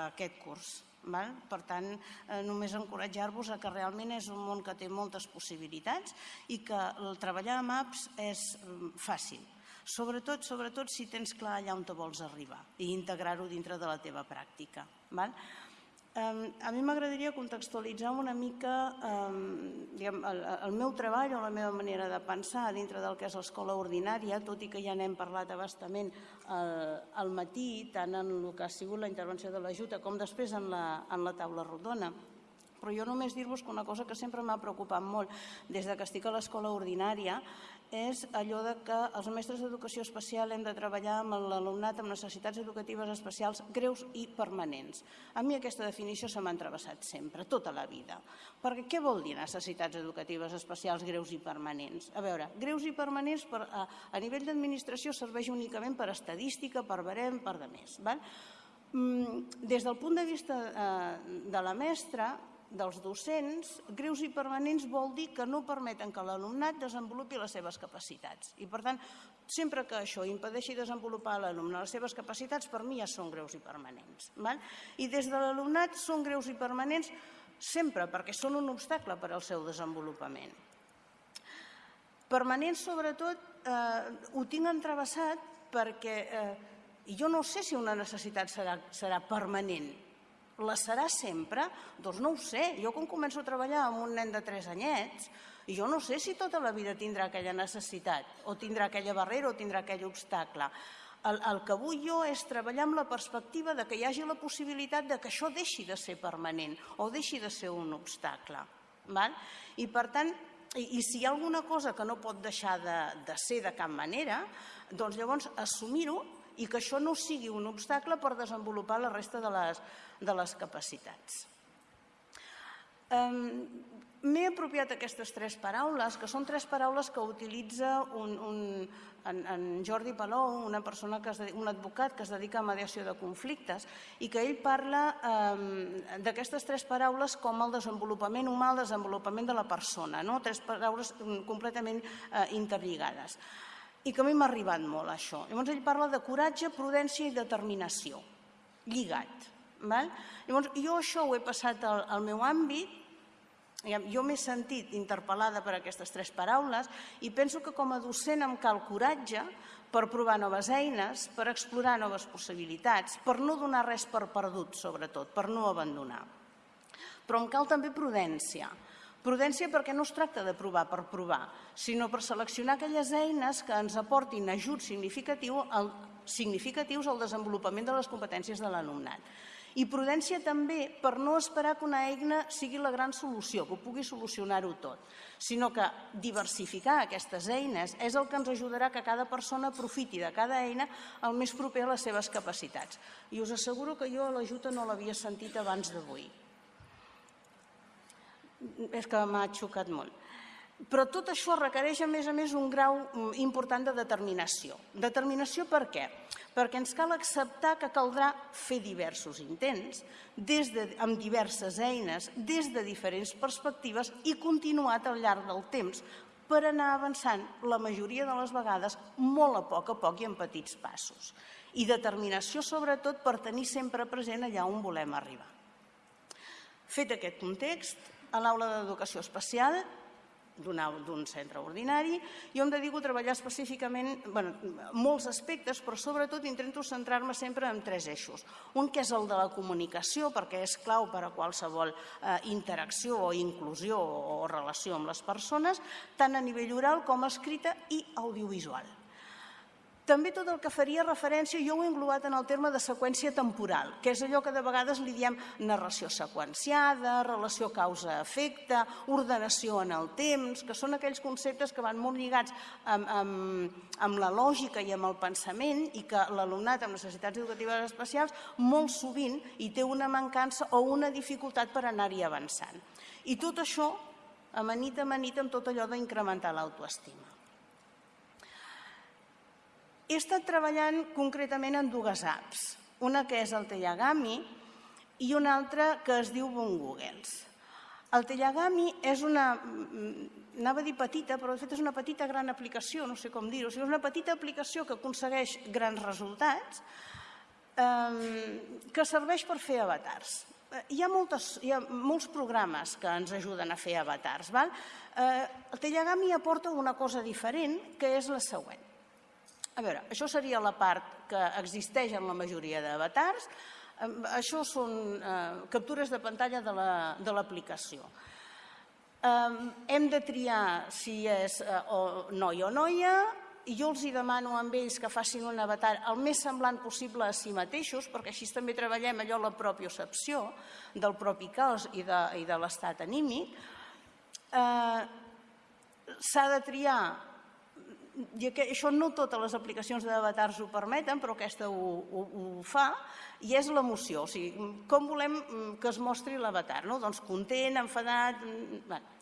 Speaker 8: aquest curs. Val? Per tant, eh, només encoratjar-vos a que realment és un món que té moltes possibilitats i que el treballar amb apps és mm, fàcil. Sobretot, sobretot si tens clar allà on te vols arribar i integrar-ho dintre de la teva pràctica. Val? A mi m'agradaria contextualitzar una mica diguem, el, el meu treball o la meva manera de pensar dintre del que és l'escola ordinària, tot i que ja n'hem parlat abastament al, al matí, tant en el que ha sigut la intervenció de l'Ajuda com després en la, en la taula rodona. Però jo només dir-vos que una cosa que sempre m'ha preocupat molt des de que estic a l'escola ordinària és allò de que els mestres d'educació especial hem de treballar amb l'alumnat amb necessitats educatives especials greus i permanents. A mi aquesta definició se m'ha entrevessat sempre, tota la vida. Perquè què vol dir necessitats educatives especials greus i permanents? A veure, greus i permanents per, a, a nivell d'administració serveix únicament per estadística, per barem, per de més. Val? Mm, des del punt de vista eh, de la mestra, dels docents, greus i permanents vol dir que no permeten que l'alumnat desenvolupi les seves capacitats. I, per tant, sempre que això impedeixi desenvolupar l'alumne les seves capacitats, per mi ja són greus i permanents. Val? I des de l'alumnat són greus i permanents sempre, perquè són un obstacle per al seu desenvolupament. Permanents, sobretot, eh, ho tinc entrevessat perquè eh, jo no sé si una necessitat serà, serà permanent, la serà sempre? Doncs no ho sé. Jo quan començo a treballar amb un nen de 3 anyets, jo no sé si tota la vida tindrà aquella necessitat, o tindrà aquella barrera, o tindrà aquell obstacle. El, el que vull jo és treballar amb la perspectiva de que hi hagi la possibilitat de que això deixi de ser permanent o deixi de ser un obstacle. Val? I per tant, i, i si hi ha alguna cosa que no pot deixar de, de ser de cap manera, doncs llavors assumir-ho i que això no sigui un obstacle per desenvolupar la resta de les, de les capacitats. M'he apropiat aquestes tres paraules, que són tres paraules que utilitza un, un, en, en Jordi Palou, una persona que es, un advocat que es dedica a mediació de conflictes, i que ell parla um, d'aquestes tres paraules com el desenvolupament humà, el desenvolupament de la persona, no? tres paraules completament uh, interlligades i que a mi m'ha arribat molt això. Llavors ell parla de coratge, prudència i determinació, lligat. Val? Llavors jo això ho he passat al, al meu àmbit, jo m'he sentit interpel·lada per aquestes tres paraules i penso que com a docent em cal coratge per provar noves eines, per explorar noves possibilitats, per no donar res per perdut, sobretot, per no abandonar. Però em cal també prudència, Prudència perquè no es tracta de provar per provar, sinó per seleccionar aquelles eines que ens aportin ajut significatiu al, significatius al desenvolupament de les competències de l'alumnat. I prudència també per no esperar que una eina sigui la gran solució, que ho pugui solucionar-ho tot, sinó que diversificar aquestes eines és el que ens ajudarà que cada persona aprofiti de cada eina el més proper a les seves capacitats. I us asseguro que jo a l'Ajuda no l'havia sentit abans d'avui és que m'ha xocat molt. Però tot això requereix, a més a més, un grau mm, important de determinació. Determinació per què? Perquè ens cal acceptar que caldrà fer diversos intents, des de, amb diverses eines, des de diferents perspectives i continuat al llarg del temps per anar avançant la majoria de les vegades molt a poc a poc i en petits passos. I determinació sobretot per tenir sempre present allà on volem arribar. Fet aquest context, a l'aula d'educació especial d'un centre ordinari. Jo em dedico a treballar específicament bueno, molts aspectes, però sobretot intento centrar-me sempre en tres eixos. Un que és el de la comunicació, perquè és clau per a qualsevol eh, interacció o inclusió o relació amb les persones, tant a nivell oral com escrita i audiovisual. També tot el que faria referència, jo ho he englobat en el terme de seqüència temporal, que és allò que de vegades li diem narració seqüenciada, relació causa-efecte, ordenació en el temps, que són aquells conceptes que van molt lligats amb, amb, amb la lògica i amb el pensament i que l'alumnat amb necessitats educatives especials molt sovint hi té una mancança o una dificultat per anar-hi avançant. I tot això, amanit amanit, amb tot allò d'incrementar l'autoestima. He estat treballant concretament en dues apps, una que és el Tellagami i una altra que es diu Bon Googles. El Tellagami és una, mm, anava a dir petita, però de fet és una petita gran aplicació, no sé com dir-ho, o sigui, és una petita aplicació que aconsegueix grans resultats eh, que serveix per fer avatars. Eh, hi ha, moltes, hi ha molts programes que ens ajuden a fer avatars. Val? Eh, el Tellagami aporta una cosa diferent, que és la següent. A veure, això seria la part que existeix en la majoria d'avatars. Això són eh, captures de pantalla de l'aplicació. La, eh, hem de triar si és eh, o noi o noia, i jo els hi demano amb ells que facin un avatar el més semblant possible a si mateixos, perquè així també treballem allò la propiocepció del propi cos i de, i de l'estat anímic. Eh, S'ha de triar i això no totes les aplicacions d'avatars ho permeten, però aquesta ho, ho, ho fa, i és l'emoció. O sigui, com volem mm, que es mostri l'avatar? No? Doncs content, enfadat... Mm, bueno.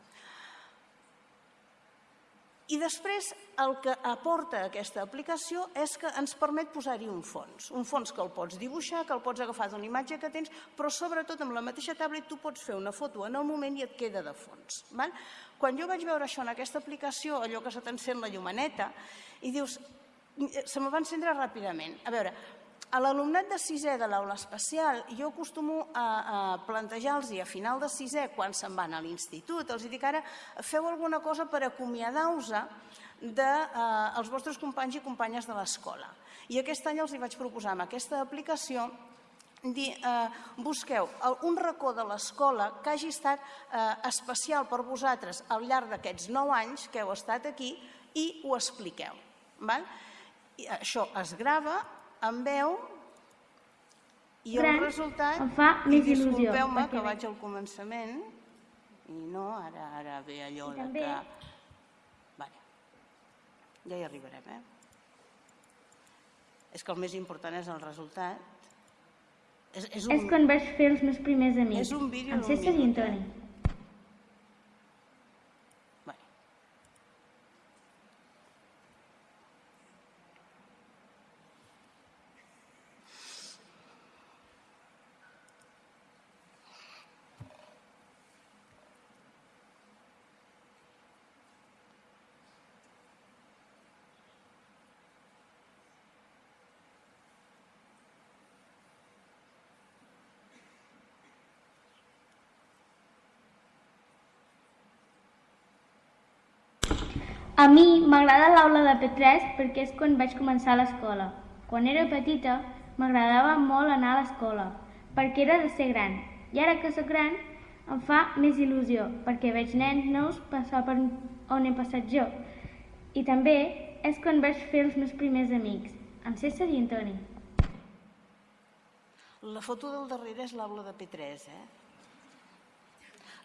Speaker 8: I després el que aporta aquesta aplicació és que ens permet posar-hi un fons. Un fons que el pots dibuixar, que el pots agafar d'una imatge que tens, però sobretot amb la mateixa tablet tu pots fer una foto en el moment i et queda de fons. Val? Quan jo vaig veure això en aquesta aplicació, allò que se t'encén la llumaneta, i dius, se me va encendre ràpidament. A veure, a l'alumnat de sisè de l'aula especial, jo acostumo a, plantejar-los a final de sisè, quan se'n van a l'institut, els dic ara, feu alguna cosa per acomiadar-vos dels de, eh, vostres companys i companyes de l'escola. I aquest any els hi vaig proposar amb aquesta aplicació dir, eh, busqueu un racó de l'escola que hagi estat eh, especial per vosaltres al llarg d'aquests nou anys que heu estat aquí i ho expliqueu. Val? I això es grava en veu i el resultat...
Speaker 4: Em fa més il·lusió.
Speaker 8: Disculpeu-me que vaig al començament i no, ara, ara ve allò de que... Vale. Ja hi arribarem, eh? És que el més important és el resultat.
Speaker 4: És, és, un... és quan vaig fer els meus primers amics.
Speaker 8: És un vídeo
Speaker 4: amb César i Antoni. Eh? A mi m'agrada l'aula de P3 perquè és quan vaig començar l'escola. Quan era petita m'agradava molt anar a l'escola perquè era de ser gran i ara que sóc gran em fa més il·lusió perquè veig nens nous passar per on he passat jo. I també és quan vaig fer els meus primers amics, en César i en Toni.
Speaker 8: La foto del darrere és l'aula de P3, eh?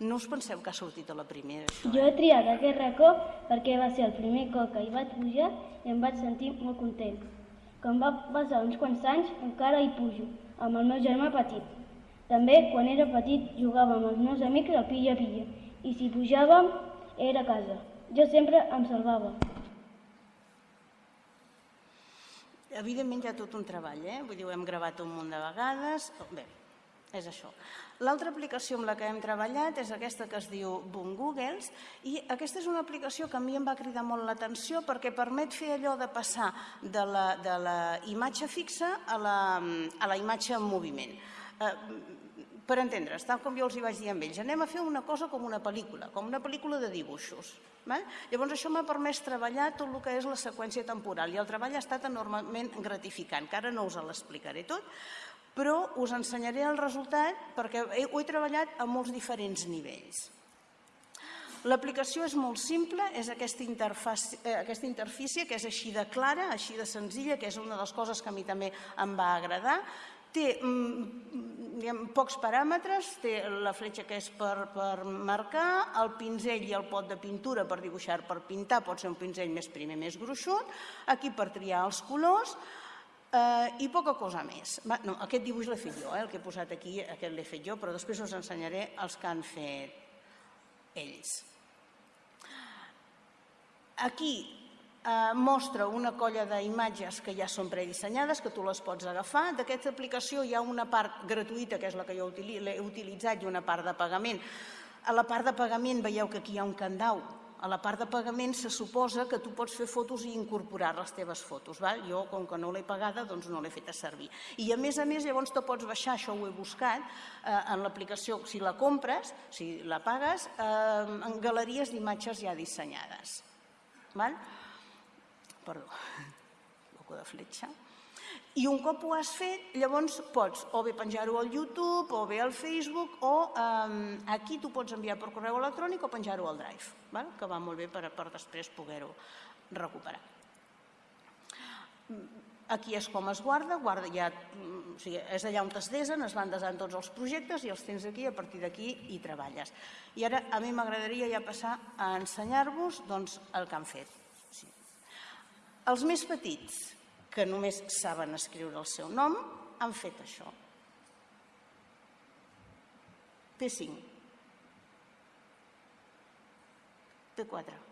Speaker 8: No us penseu que ha sortit a la primera, això,
Speaker 4: eh? Jo he triat aquest racó perquè va ser el primer cop que hi vaig pujar i em vaig sentir molt content. Quan va passar uns quants anys, encara hi pujo, amb el meu germà petit. També, quan era petit, jugava amb els meus amics a pilla-pilla, i si pujàvem, era a casa. Jo sempre em salvava.
Speaker 8: Evidentment hi ha tot un treball, eh? Vull dir, ho hem gravat un munt de vegades. Bé, és això. L'altra aplicació amb la que hem treballat és aquesta que es diu Boom Googles i aquesta és una aplicació que a mi em va cridar molt l'atenció perquè permet fer allò de passar de la, de la imatge fixa a la, a la imatge en moviment. Eh, per entendre's, tal com jo els hi vaig dir amb ells, anem a fer una cosa com una pel·lícula, com una pel·lícula de dibuixos. Val? Llavors això m'ha permès treballar tot el que és la seqüència temporal i el treball ha estat enormement gratificant, que ara no us l'explicaré tot, però us ensenyaré el resultat perquè ho he treballat a molts diferents nivells. L'aplicació és molt simple, és aquesta, interfície, eh, aquesta interfície que és així de clara, així de senzilla, que és una de les coses que a mi també em va agradar. Té mm, diguem, pocs paràmetres, té la fletxa que és per, per marcar, el pinzell i el pot de pintura per dibuixar, per pintar, pot ser un pinzell més primer, més gruixut, aquí per triar els colors, eh, i poca cosa més. Va, no, aquest dibuix l'he fet jo, eh, el que he posat aquí, aquest l'he fet jo, però després us ensenyaré els que han fet ells. Aquí eh, mostra una colla d'imatges que ja són predissenyades, que tu les pots agafar. D'aquesta aplicació hi ha una part gratuïta, que és la que jo l'he utilitzat, i una part de pagament. A la part de pagament veieu que aquí hi ha un candau. A la part de pagament se suposa que tu pots fer fotos i incorporar les teves fotos. Val? Jo, com que no l'he pagada, doncs no l'he feta servir. I a més a més, llavors te pots baixar, això ho he buscat, eh, en l'aplicació, si la compres, si la pagues, eh, en galeries d'imatges ja dissenyades. Val? perdó, [LAUGHS] loco de fletxa. I un cop ho has fet, llavors pots o bé penjar-ho al YouTube, o bé al Facebook, o eh, aquí tu pots enviar per correu electrònic o penjar-ho al Drive, val? que va molt bé per, per després poder-ho recuperar. Aquí és com es guarda, guarda ja, o sigui, és allà on es desen, es van desant tots els projectes i els tens aquí, a partir d'aquí hi treballes. I ara a mi m'agradaria ja passar a ensenyar-vos doncs, el que han fet. Els més petits, que només saben escriure el seu nom, han fet això. P5. P4.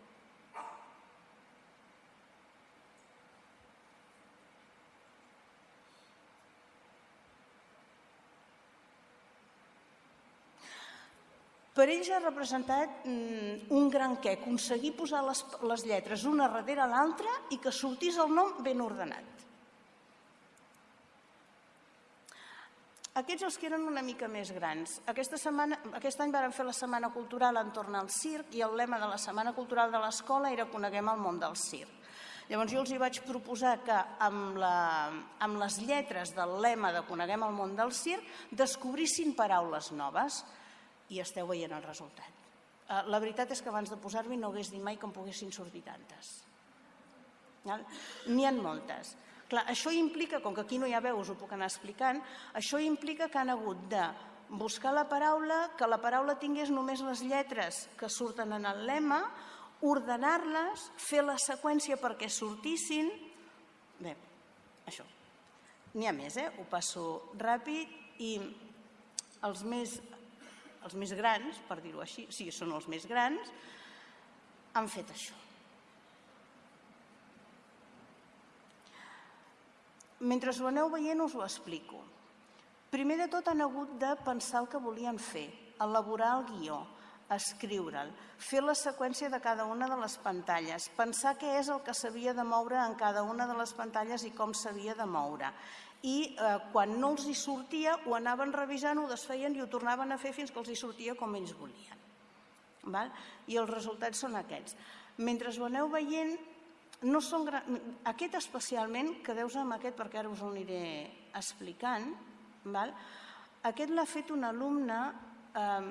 Speaker 8: Per ells ha representat mm, un gran què, aconseguir posar les, les lletres una darrere l'altra i que sortís el nom ben ordenat. Aquests els que eren una mica més grans. Aquesta setmana, aquest any varen fer la Setmana Cultural entorn al circ i el lema de la Setmana Cultural de l'escola era Coneguem el món del circ. Llavors jo els hi vaig proposar que amb, la, amb les lletres del lema de Coneguem el món del circ descobrissin paraules noves i esteu veient el resultat. Eh, la veritat és que abans de posar-m'hi no hagués dit mai que em poguessin sortir tantes. N'hi ha moltes. Clar, això implica, com que aquí no hi ha veu, us ho puc anar explicant, això implica que han hagut de buscar la paraula, que la paraula tingués només les lletres que surten en el lema, ordenar-les, fer la seqüència perquè sortissin... Bé, això. N'hi ha més, eh? ho passo ràpid i els més els més grans, per dir-ho així, sí, són els més grans, han fet això. Mentre ho aneu veient us ho explico. Primer de tot han hagut de pensar el que volien fer, elaborar el guió, escriure'l, fer la seqüència de cada una de les pantalles, pensar què és el que s'havia de moure en cada una de les pantalles i com s'havia de moure, i eh, quan no els hi sortia ho anaven revisant, ho desfeien i ho tornaven a fer fins que els hi sortia com ells volien. Val? I els resultats són aquests. Mentre ho aneu veient, no són gran... aquest especialment, quedeu-vos amb aquest perquè ara us ho aniré explicant, val? aquest l'ha fet un alumne eh,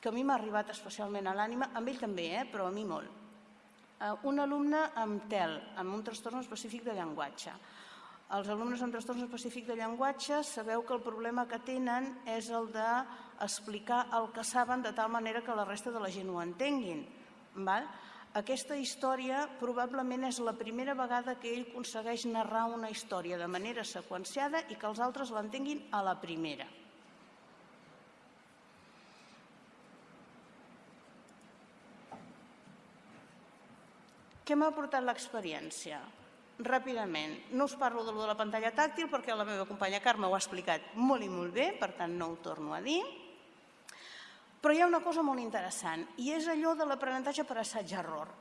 Speaker 8: que a mi m'ha arribat especialment a l'ànima, amb ell també, eh, però a mi molt. Eh, un alumne amb TEL, amb un trastorn específic de llenguatge. Els alumnes amb trastorn específic de llenguatge sabeu que el problema que tenen és el d'explicar el que saben de tal manera que la resta de la gent ho entenguin. Val? Aquesta història probablement és la primera vegada que ell aconsegueix narrar una història de manera seqüenciada i que els altres l'entenguin a la primera. Què m'ha portat l'experiència? Ràpidament, no us parlo de de la pantalla tàctil perquè la meva companya Carme ho ha explicat molt i molt bé, per tant no ho torno a dir. Però hi ha una cosa molt interessant i és allò de l'aprenentatge per assaig-error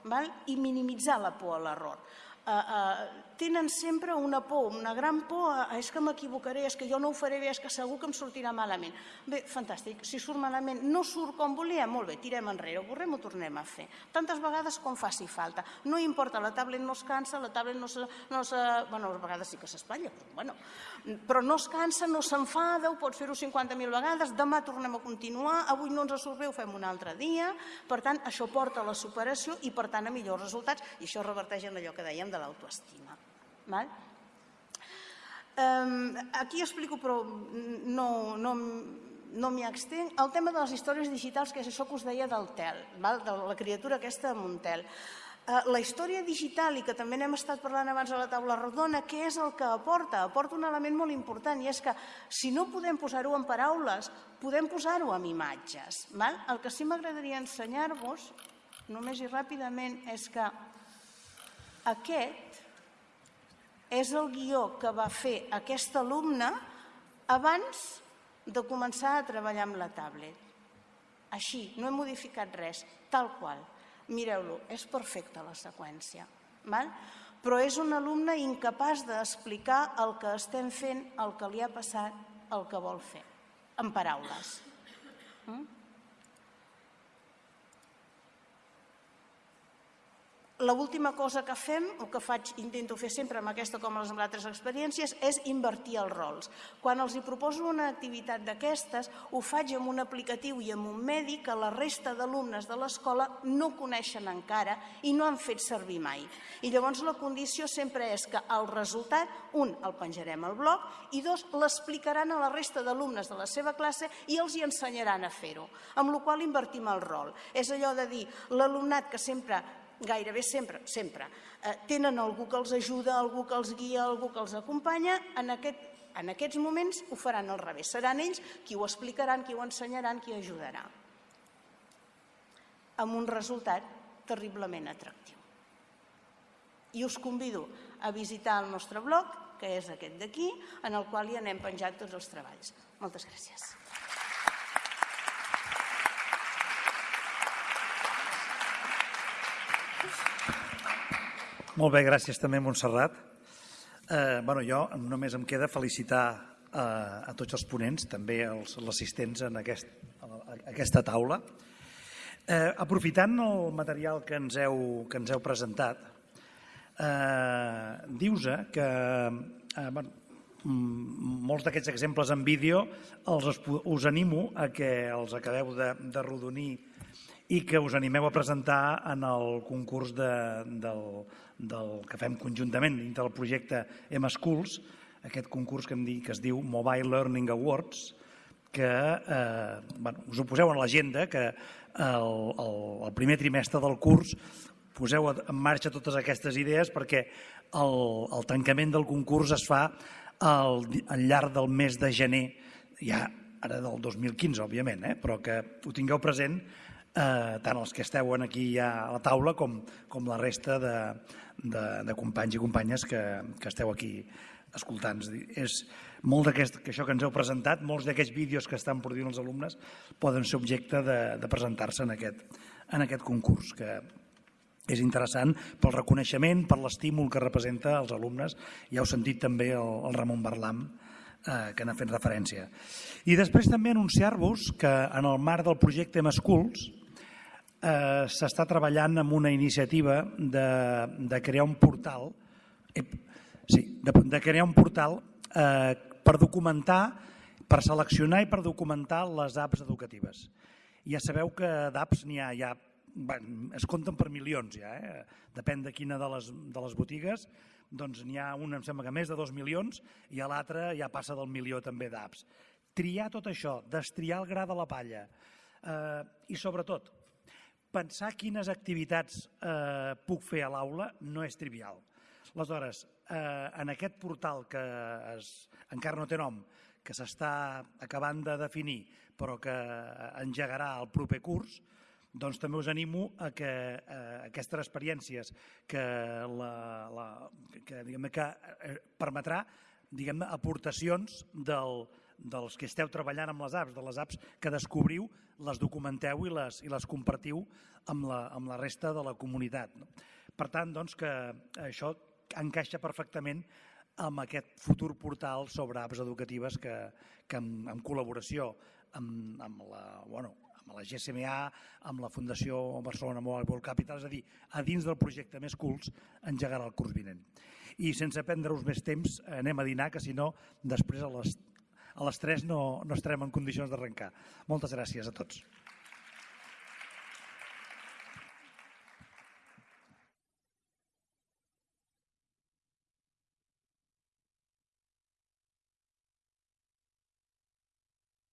Speaker 8: i minimitzar la por a l'error. Uh, uh, tenen sempre una por, una gran por, és que m'equivocaré, és que jo no ho faré bé, és que segur que em sortirà malament. Bé, fantàstic, si surt malament, no surt com volia, molt bé, tirem enrere, ho borrem, ho tornem a fer. Tantes vegades com faci falta. No importa, la tablet no es cansa, la tablet no se... No se bueno, a vegades sí que s'espatlla, però, bueno, però no es cansa, no s'enfada, ho pots fer-ho 50.000 vegades, demà tornem a continuar, avui no ens surt bé, ho fem un altre dia. Per tant, això porta a la superació i, per tant, a millors resultats, i això reverteix en allò que dèiem de l'autoestima. Val? Aquí explico, però no, no, no m'hi extenc, el tema de les històries digitals, que és això que us deia del TEL, val? de la criatura aquesta de Montel. Uh, la història digital, i que també n'hem estat parlant abans a la taula rodona, què és el que aporta? Aporta un element molt important, i és que si no podem posar-ho en paraules, podem posar-ho en imatges. Val? El que sí m'agradaria ensenyar-vos, només i ràpidament, és que aquest és el guió que va fer aquest alumne abans de començar a treballar amb la tablet. Així, no he modificat res, tal qual. Mireu-lo, és perfecta la seqüència. Val? Però és un alumne incapaç d'explicar el que estem fent, el que li ha passat, el que vol fer, en paraules. Mm? L'última cosa que fem, o que faig, intento fer sempre amb aquesta com amb les altres experiències, és invertir els rols. Quan els hi proposo una activitat d'aquestes, ho faig amb un aplicatiu i amb un medi que la resta d'alumnes de l'escola no coneixen encara i no han fet servir mai. I llavors la condició sempre és que el resultat, un, el penjarem al blog i dos, l'explicaran a la resta d'alumnes de la seva classe i els hi ensenyaran a fer-ho. Amb la qual invertim el rol. És allò de dir, l'alumnat que sempre gairebé sempre, sempre, eh, tenen algú que els ajuda, algú que els guia, algú que els acompanya, en, aquest, en aquests moments ho faran al revés. Seran ells qui ho explicaran, qui ho ensenyaran, qui ajudarà. Amb un resultat terriblement atractiu. I us convido a visitar el nostre blog, que és aquest d'aquí, en el qual hi anem penjat tots els treballs. Moltes gràcies.
Speaker 1: Molt bé, gràcies també, Montserrat. Eh, bueno, jo només em queda felicitar eh, a tots els ponents, també els assistents en aquest, a aquesta taula. Eh, aprofitant el material que ens heu, que ens heu presentat, eh, dius que eh, bueno, molts d'aquests exemples en vídeo els, us animo a que els acabeu de, de rodonir i que us animeu a presentar en el concurs de, del, del que fem conjuntament dintre del projecte M-Schools, aquest concurs que, em dic, que es diu Mobile Learning Awards, que eh, bueno, us ho poseu en l'agenda, que el, el, el primer trimestre del curs poseu en marxa totes aquestes idees perquè el, el tancament del concurs es fa al, al llarg del mes de gener, ja ara del 2015, òbviament, eh? però que ho tingueu present eh, tant els que esteu aquí ja a la taula com, com la resta de, de, de companys i companyes que, que esteu aquí escoltant. És molt d'aquest, que això que ens heu presentat, molts d'aquests vídeos que estan produint els alumnes poden ser objecte de, de presentar-se en, aquest, en aquest concurs, que és interessant pel reconeixement, per l'estímul que representa als alumnes. Ja heu sentit també el, el Ramon Barlam, eh, que n'ha fet referència. I després també anunciar-vos que en el marc del projecte M-Schools, eh, s'està treballant amb una iniciativa de, de crear un portal eh, sí, de, de crear un portal eh, per documentar, per seleccionar i per documentar les apps educatives. Ja sabeu que d'apps n'hi ha, ja, es compten per milions ja, eh? depèn de quina de les, de les botigues, doncs n'hi ha un, em sembla que més de dos milions, i a l'altre ja passa del milió també d'apps. Triar tot això, destriar el gra de la palla, eh, i sobretot pensar quines activitats eh, puc fer a l'aula no és trivial. Aleshores, eh, en aquest portal que es, encara no té nom, que s'està acabant de definir, però que engegarà el proper curs, doncs també us animo a que eh, aquestes experiències que, la, la, que, diguem que eh, permetrà diguem aportacions del, dels que esteu treballant amb les apps, de les apps que descobriu, les documenteu i les, i les compartiu amb la, amb la resta de la comunitat. No? Per tant, doncs, que això encaixa perfectament amb aquest futur portal sobre apps educatives que, que en, en col·laboració amb, amb, la, bueno, amb la GSMA, amb la Fundació Barcelona Mobile World Capital, és a dir, a dins del projecte Més Culs engegarà el curs vinent. I sense prendre-us més temps, anem a dinar, que si no, després a les, a les 3 no, no estarem en condicions d'arrencar. Moltes gràcies a tots.